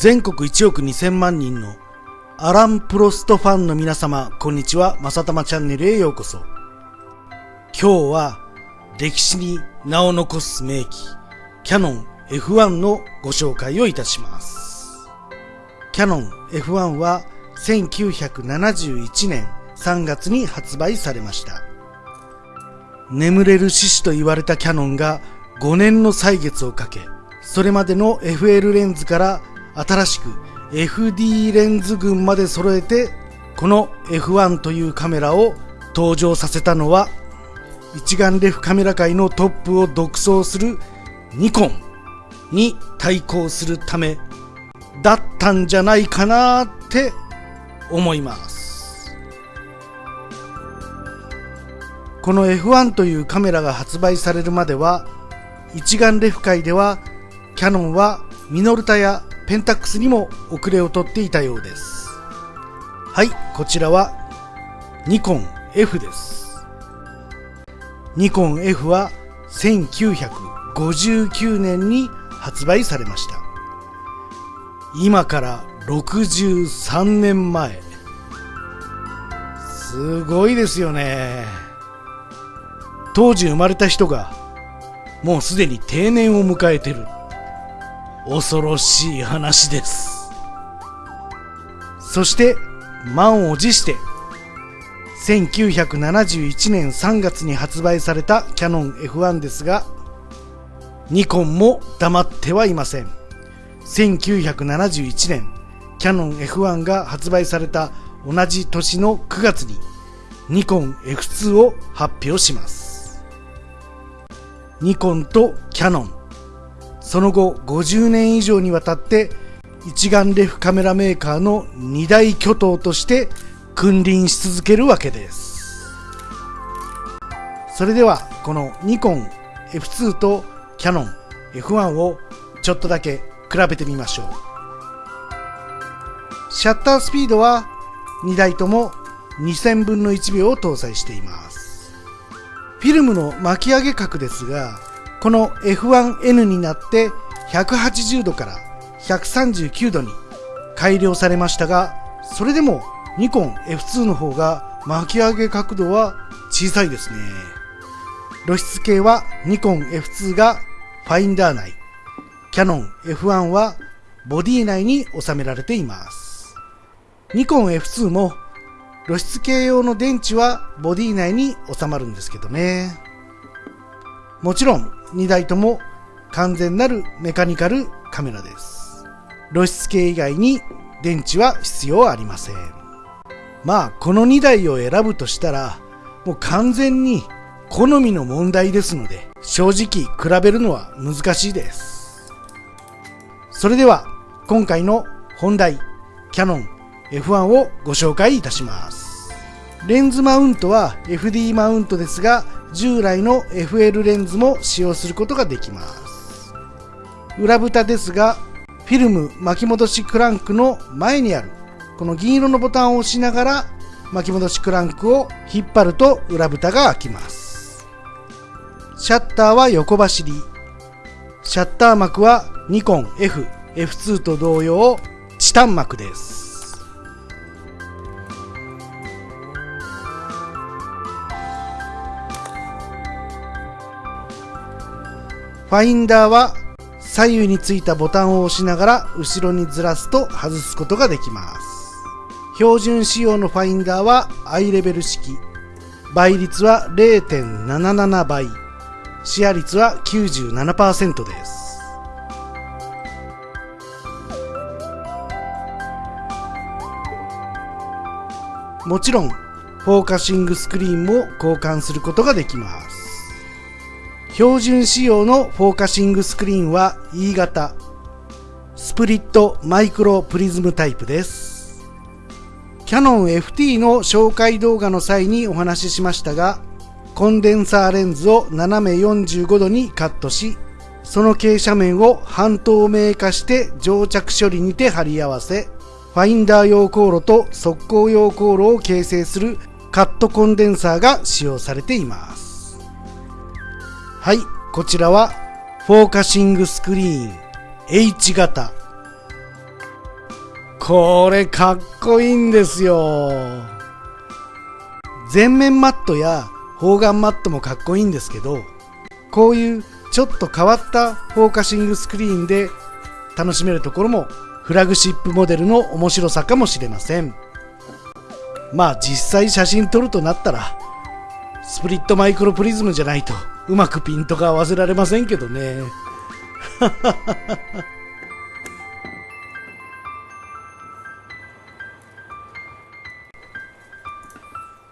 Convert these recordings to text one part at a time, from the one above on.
全国1億2000万人のアラン・プロストファンの皆様、こんにちは。まさたまチャンネルへようこそ。今日は歴史に名を残す名機、キャノン F1 のご紹介をいたします。キャノン F1 は1971年3月に発売されました。眠れる獅子と言われたキャノンが5年の歳月をかけ、それまでの FL レンズから新しく FD レンズ群まで揃えて、この F1 というカメラを登場させたのは、一眼レフカメラ界のトップを独走するニコンに対抗するためだったんじゃないかなって思います。この F1 というカメラが発売されるまでは、一眼レフ界ではキャノンはミノルタやペンタックスにも遅れをとっていたようです。はい、こちらはニコン F です。ニコン F は1959年に発売されました。今から63年前。すごいですよね。当時生まれた人がもうすでに定年を迎えてる。恐ろしい話です。そして満を持して1971年3月に発売されたキャノン F1 ですがニコンも黙ってはいません。1971年キャノン F1 が発売された同じ年の9月にニコン F2 を発表します。ニコンとキャノン。その後50年以上にわたって一眼レフカメラメーカーの二大巨頭として君臨し続けるわけです。それではこのニコン F2 とキャノン F1 をちょっとだけ比べてみましょう。シャッタースピードは2台とも2000分の1秒を搭載しています。フィルムの巻き上げ角ですがこの F1N になって180度から139度に改良されましたが、それでもニコン F2 の方が巻き上げ角度は小さいですね。露出系はニコン F2 がファインダー内、キャノン F1 はボディ内に収められています。ニコン F2 も露出系用の電池はボディ内に収まるんですけどね。もちろん2台とも完全なるメカニカルカメラです。露出系以外に電池は必要ありません。まあ、この2台を選ぶとしたら、もう完全に好みの問題ですので、正直比べるのは難しいです。それでは、今回の本題、キャノン F1 をご紹介いたします。レンズマウントは FD マウントですが、従来の FL レンズも使用することができます。裏蓋ですがフィルム巻き戻しクランクの前にあるこの銀色のボタンを押しながら巻き戻しクランクを引っ張ると裏蓋が開きます。シャッターは横走りシャッター膜はニコン F、F2 と同様チタン膜です。ファインダーは左右についたボタンを押しながら後ろにずらすと外すことができます。標準仕様のファインダーはアイレベル式。倍率は0.77倍。視野率は97%です。もちろん、フォーカシングスクリーンも交換することができます。標準仕様のフォーカシングスクリーンは E 型スプリットマイクロプリズムタイプです。キャノン FT の紹介動画の際にお話ししましたがコンデンサーレンズを斜め45度にカットしその傾斜面を半透明化して蒸着処理にて貼り合わせファインダー用光路と測光用光路を形成するカットコンデンサーが使用されています。はい、こちらはフォーカシングスクリーン H 型。これかっこいいんですよ。全面マットや方眼マットもかっこいいんですけどこういうちょっと変わったフォーカシングスクリーンで楽しめるところもフラグシップモデルの面白さかもしれません。まあ実際写真撮るとなったらスプリットマイクロプリズムじゃないとうまくピントが合わせられませんけどね。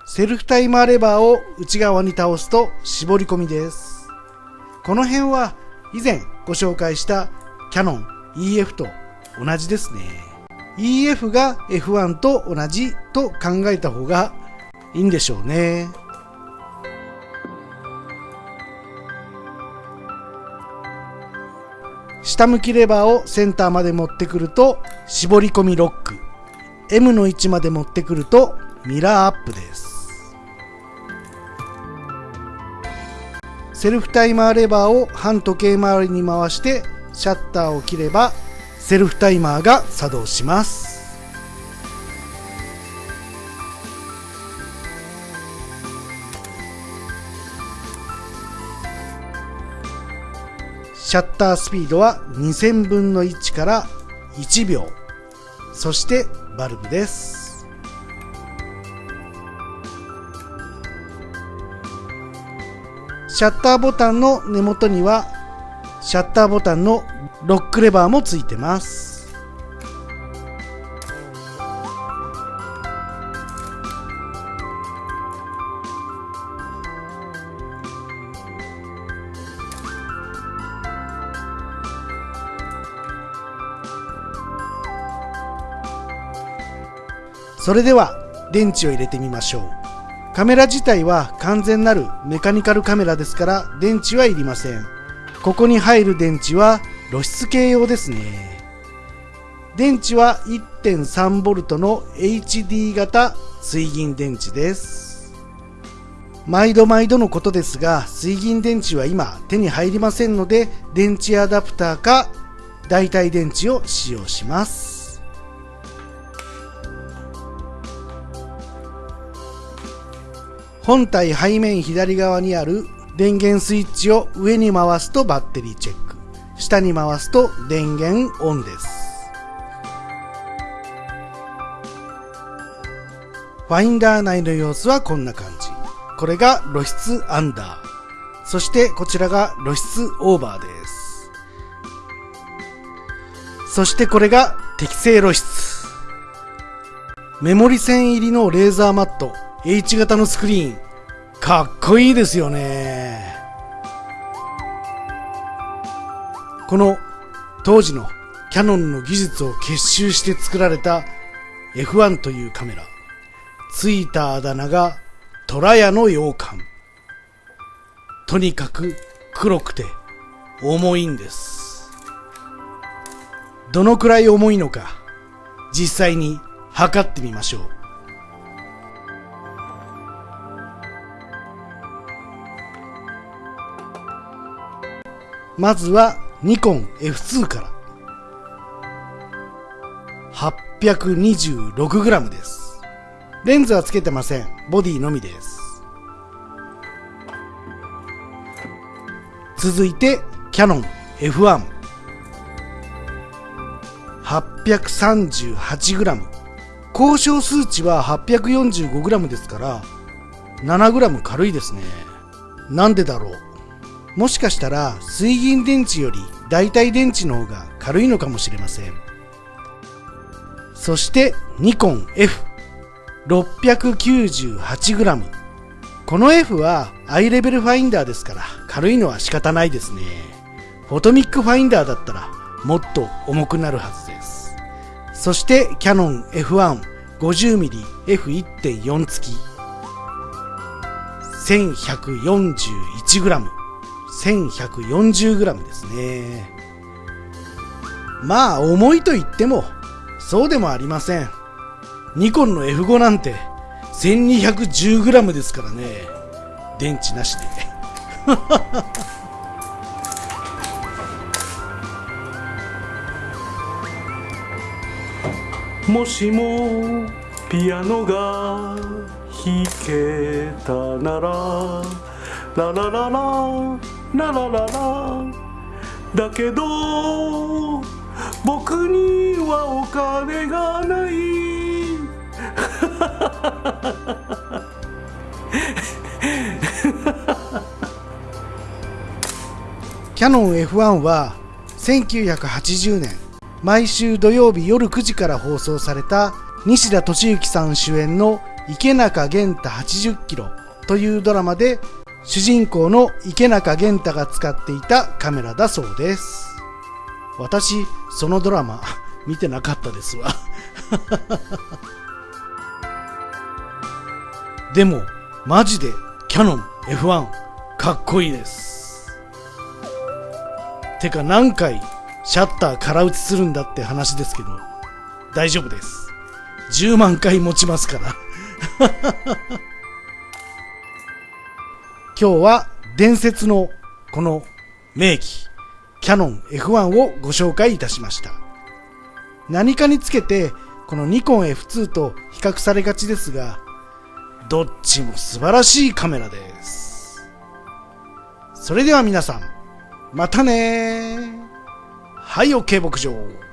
セルフタイマーレバーを内側に倒すと絞り込みです。この辺は以前ご紹介したキャノン EF と同じですね。EF が F1 と同じと考えた方がいいんでしょうね。下向きレバーをセンターまで持ってくると絞り込みロック。M の位置まで持ってくるとミラーアップです。セルフタイマーレバーを反時計回りに回してシャッターを切ればセルフタイマーが作動します。シャッタースピードは2000分の1から1秒。そしてバルブです。シャッターボタンの根元にはシャッターボタンのロックレバーもついてます。それでは電池を入れてみましょう。カメラ自体は完全なるメカニカルカメラですから電池はいりません。ここに入る電池は露出系用ですね。電池は 1.3V の HD 型水銀電池です。毎度毎度のことですが水銀電池は今手に入りませんので電池アダプターか代替電池を使用します。本体背面左側にある電源スイッチを上に回すとバッテリーチェック。下に回すと電源オンです。ファインダー内の様子はこんな感じ。これが露出アンダー。そしてこちらが露出オーバーです。そしてこれが適正露出。メモリ線入りのレーザーマット。H 型のスクリーンかっこいいですよね。この当時のキャノンの技術を結集して作られた F1 というカメラついたあだ名が虎屋の洋館とにかく黒くて重いんです。どのくらい重いのか実際に測ってみましょう。まずはニコン F2 から。826g です。レンズはつけてません。ボディのみです。続いてキャノン F1 838g 交渉数値は 845g ですから 7g 軽いですね。なんでだろう？もしかしたら水銀電池より代替電池の方が軽いのかもしれません。そしてニコン F698g この F はアイレベルファインダーですから軽いのは仕方ないですね。フォトミックファインダーだったらもっと重くなるはずです。そしてキャノン F150mmF1.4 付き。1141g 1140g ですね。まあ重いと言ってもそうでもありません。ニコンの F5 なんて 1210g ですからね。電池なしで。もしもピアノが弾けたならララララ。ララララだけど僕にはお金がない。キヤノン F1 は1980年毎週土曜日夜9時から放送された西田敏行さん主演の池中玄太80キロというドラマで主人公の池中玄太が使っていたカメラだそうです。私そのドラマ 見てなかったですわ。でもマジでキヤノン F1 かっこいいです。てか何回シャッター空打ちするんだって話ですけど大丈夫です。10万回持ちますから。今日は伝説のこの名機キヤノン F1 をご紹介いたしました。何かにつけてこのニコン F2 と比較されがちですがどっちも素晴らしいカメラです。それでは皆さんまたねはい OK 牧場。